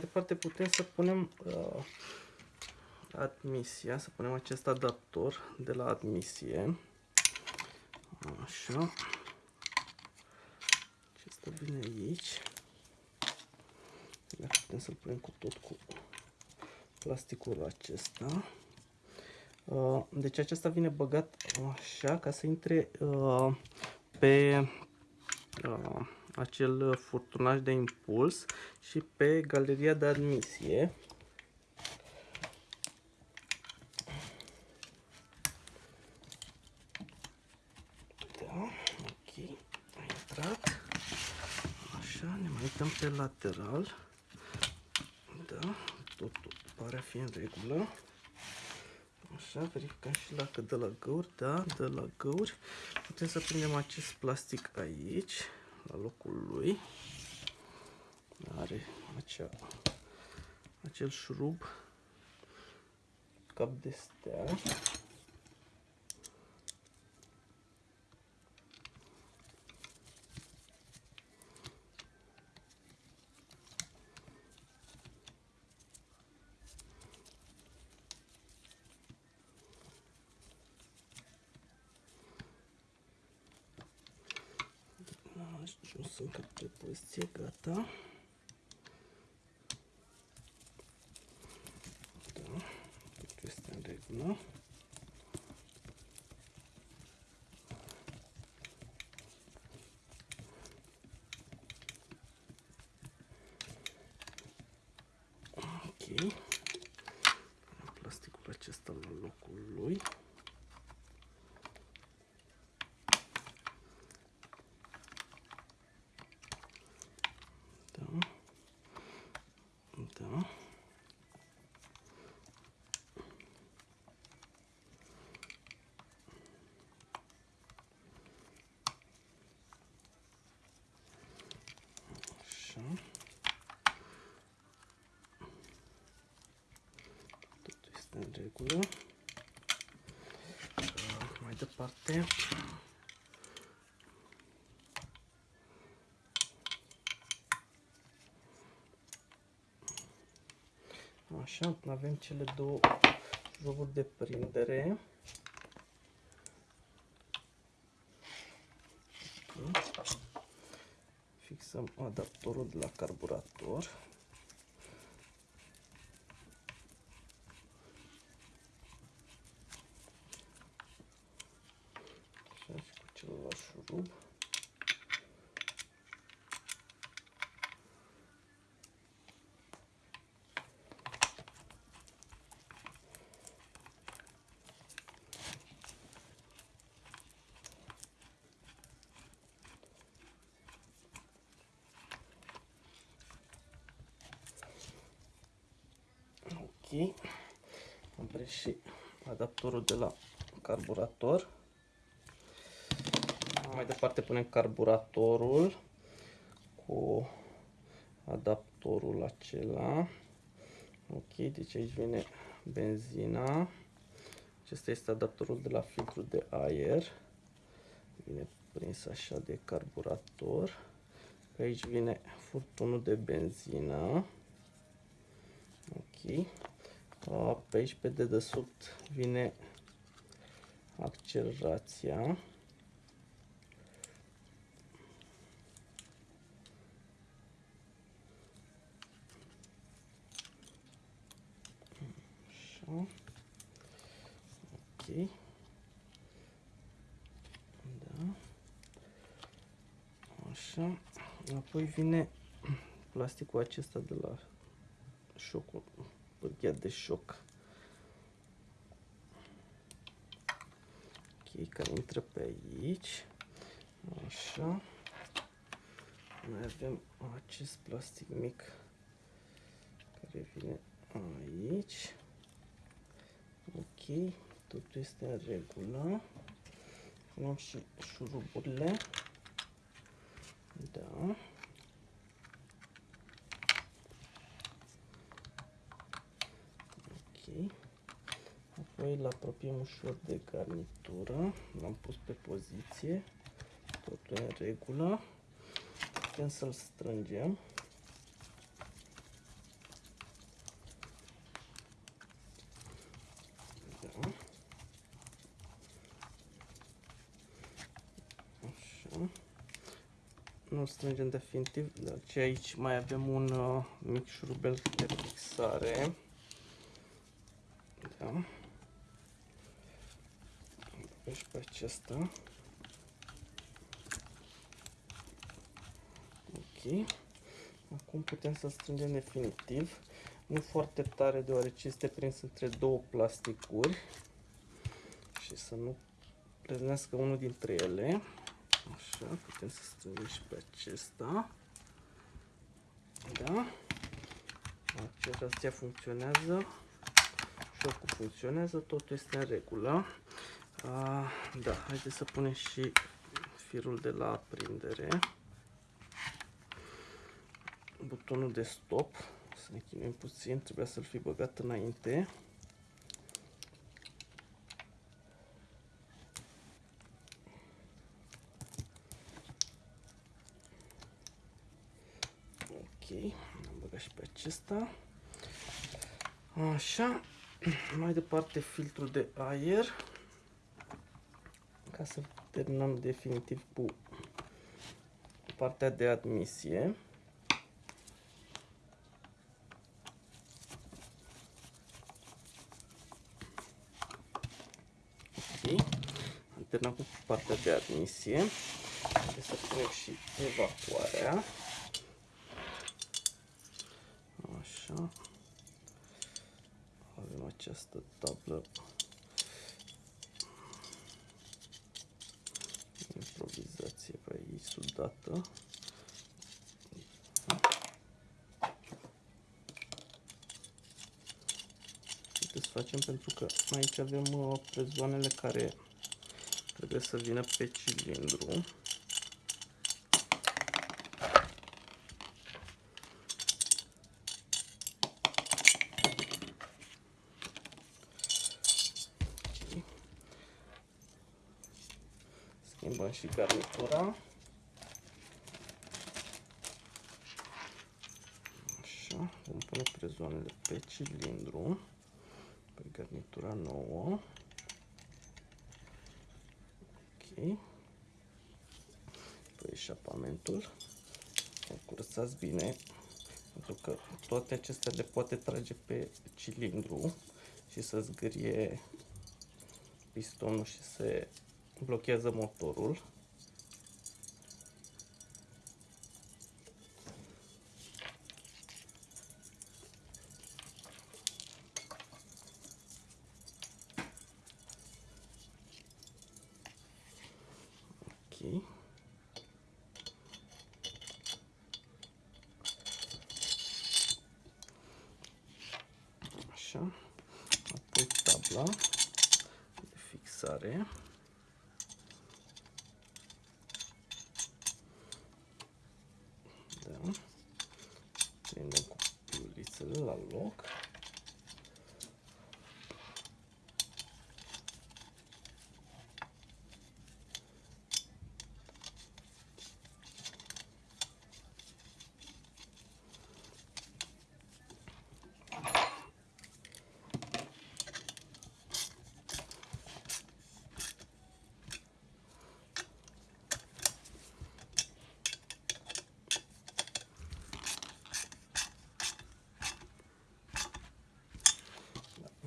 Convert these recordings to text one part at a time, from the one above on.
mai departe putem să punem uh, admisia, să punem acest adaptor de la admisie. Așa. Acesta vine aici. Dacă putem să-l punem cu tot cu plasticul acesta. Uh, deci acesta vine băgat așa ca să intre uh, pe uh, acel furtunaj de impuls și pe galeria de admisie. Da, ok, a intrat. Așa, ne mai uităm pe lateral. Da, totul pare a fi în regulă. Așa, verificăm și dacă de la găuri, da, de la găuri. Putem să prindem acest plastic aici, la locul lui. Are acea, acel șurub, cap de stea. Ajuns încă pe poziție, gata. Da, totul este în regulă. Ok. Plasticul acesta la locul lui. Da. Da. Așa. Totul este în regulă. Mai departe, Așa, avem cele două jocuri de prindere. Fixăm adaptorul de la carburator. Așa și cu celălalt șurub. Ok. Am prins și adaptorul de la carburator. Mai departe punem carburatorul cu adaptorul acela. Ok, deci aici vine benzina. Acesta este adaptorul de la filtrul de aer. Vine prins așa de carburator. Aici vine furtunul de benzină. Ok. Pe aici, pe dedesubt, vine accelerația. Așa. Ok. Da. Așa. Apoi vine plasticul acesta de la șocul, pârghia de șoc. Ok, care intră pe aici. Așa. Mai avem acest plastic mic care vine aici. Ok, totul este în regulă. Punem și șuruburile. Da. Apoi îl apropiem ușor de garnitură. L-am pus pe poziție. Totul e în regulă. Putem să-l strângem. Nu strângem definitiv, deci aici mai avem un uh, mic șurubel de fixare. Da. Și pe acesta. Ok. Acum putem să strângem definitiv. Nu foarte tare deoarece este prins între două plasticuri. Și să nu pleznească unul dintre ele. Așa, putem să strângem și pe acesta. Da. Acesta funcționează. Șocul funcționează, totul este în regulă. A, da, haideți să punem și firul de la aprindere. Butonul de stop. Să ne chinuim puțin, trebuia să-l fi băgat înainte. am băgat și pe acesta. Așa, mai departe filtrul de aer, ca să terminăm definitiv cu partea de admisie. Ok, am terminat cu partea de admisie. Trebuie să punem și evacuarea. Așa. Avem această tablă improvizație pe aici sudată. să facem pentru că aici avem uh, prezoanele care trebuie să vină pe cilindru. schimbăm și garnitura. Așa, vom pune prezoanele pe cilindru, pe garnitura nouă. Ok. Pe eșapamentul. O curățați bine, pentru că toate acestea le poate trage pe cilindru și să zgârie pistonul și se blochează motorul. Ok. Așa. Apoi tabla de fixare. La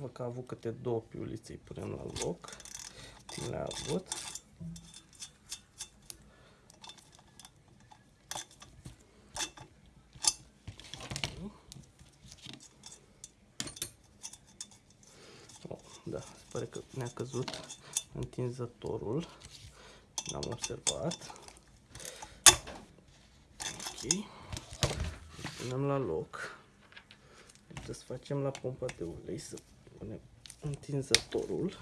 loc. că a avut câte două piulițe, îi punem la loc, cum le-a avut. Oh, da, se pare că ne-a căzut întinzătorul, l-am observat. Ok, îl punem la loc. Trebuie să facem la pompa de ulei să punem întinzătorul.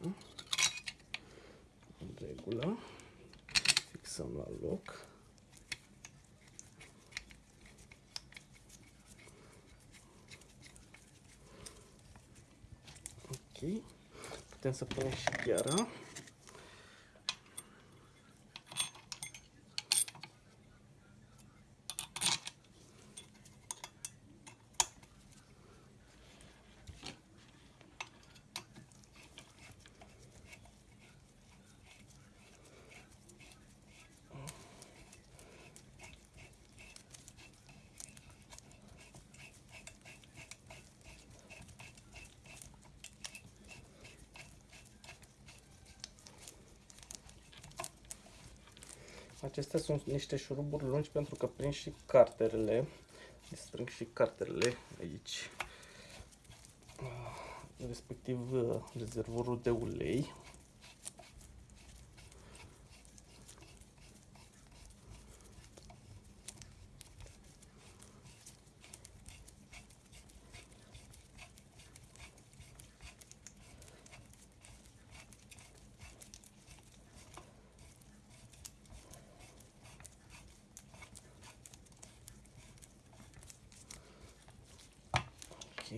Da. În regulă. Fixăm la loc. Putem să punem și gheara. Acestea sunt niște șuruburi lungi pentru că prind și carterele. Le strâng și carterele aici. Ah, Respectiv uh, rezervorul de ulei.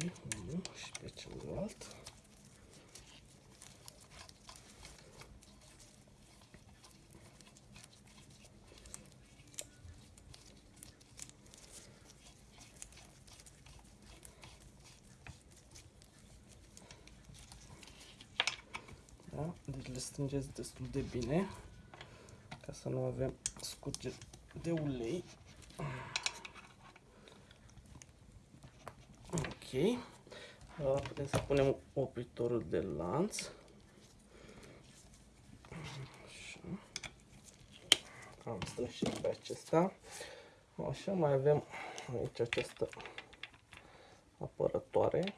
Unul și pe celălalt. Da? Deci le strângeți destul de bine ca să nu avem scurgeri de ulei. Ok. Uh, Putem să punem opritorul de lanț. Așa. Am strâns și pe acesta. Așa, mai avem aici această apărătoare.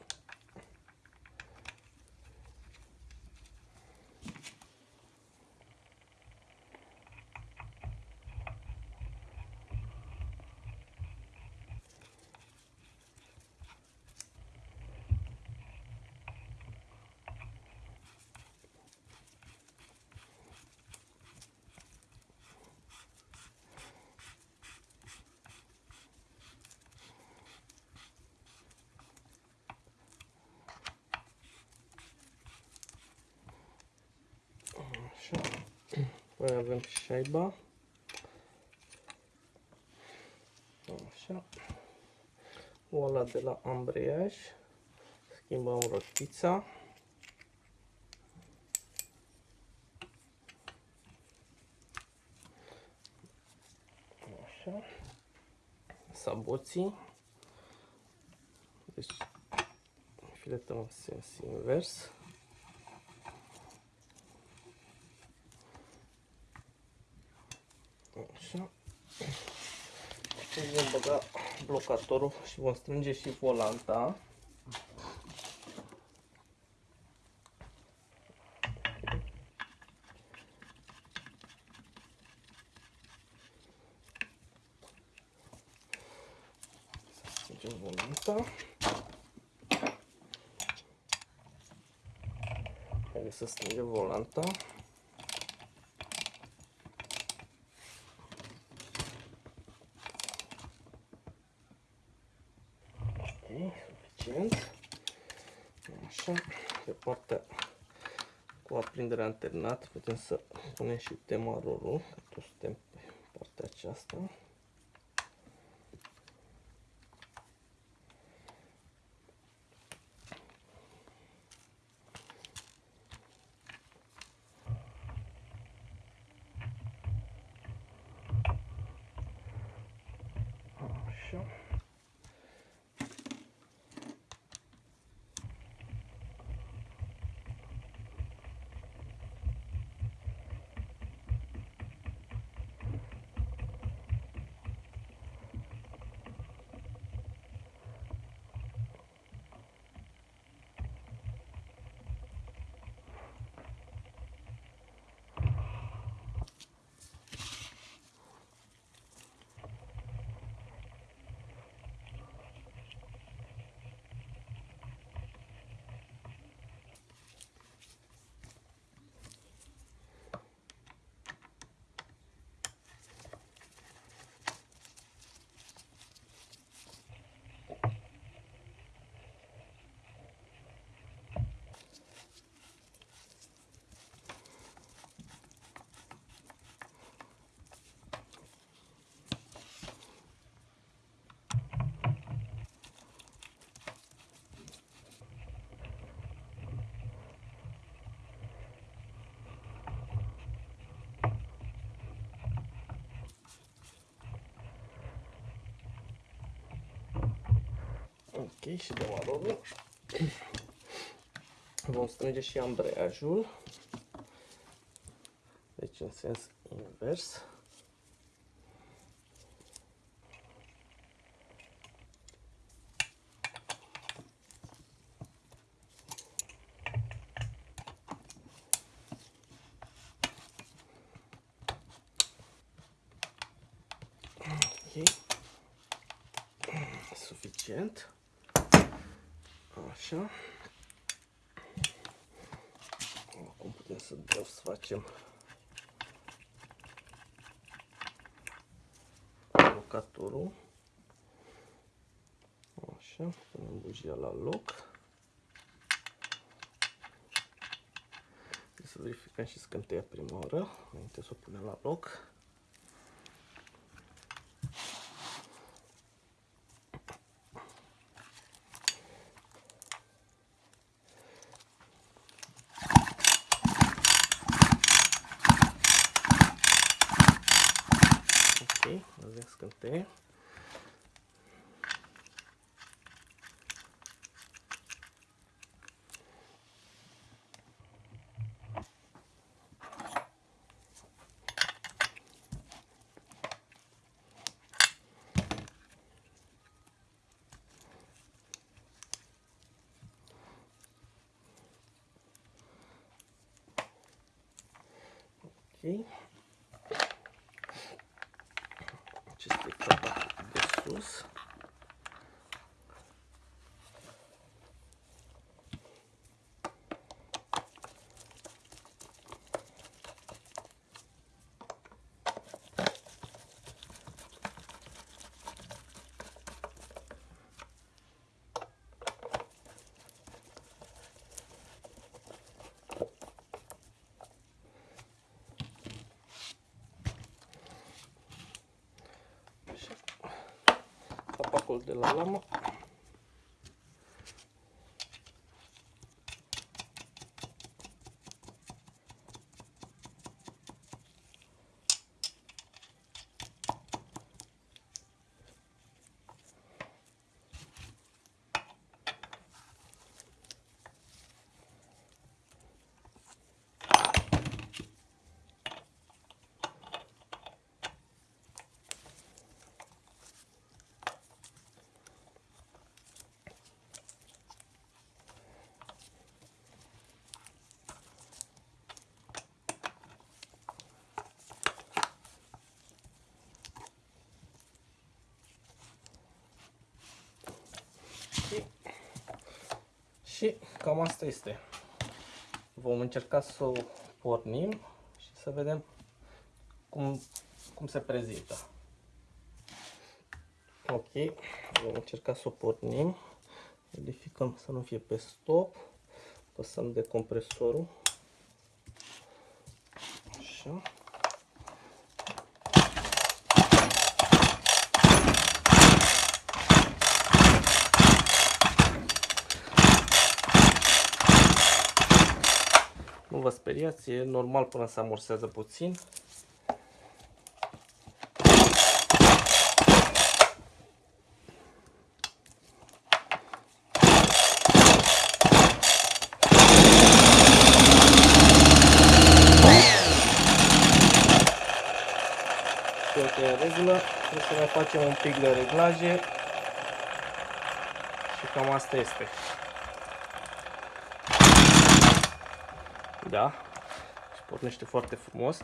Așa. Mai avem șaiba. Așa. Oala de la ambreiaj. Schimbăm rotița. Așa. Saboții. Deci filetăm în sens invers. Așa. Și vom băga blocatorul și vom strânge și volanta. Să strângem volanta. Haideți să strângem volanta. Ok, suficient. Așa, pe partea cu aprindere alternat putem să punem și temarorul, că toți suntem pe partea aceasta. Așa. Ok, și dăm aromul. Vom strânge și ambreiajul. Deci în sens invers. suficient. Așa. Acum putem să facem blocatorul. Așa, punem bujia la loc. Să verificăm și scânteia prima oară, înainte să o punem la loc. Ok, avem scânteie. Ok. Acesta e capa de sus. capacul de la lamă. Și cam asta este. Vom încerca să o pornim și să vedem cum, cum se prezintă. Ok, vom încerca să o pornim. Verificăm să nu fie pe stop. Păsăm de compresorul. Așa. Vă speriați, e normal până se amorsează puțin. Toate în regulă, trebuie să mai facem un pic de reglaje și cam asta este. Da. Și pornește foarte frumos.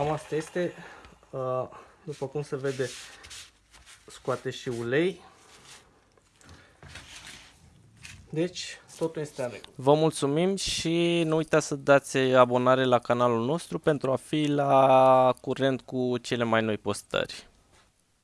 Cam asta este. Uh, după cum se vede, scoate și ulei. Deci, totul este în regulă. Vă mulțumim și nu uitați să dați abonare la canalul nostru pentru a fi la curent cu cele mai noi postări.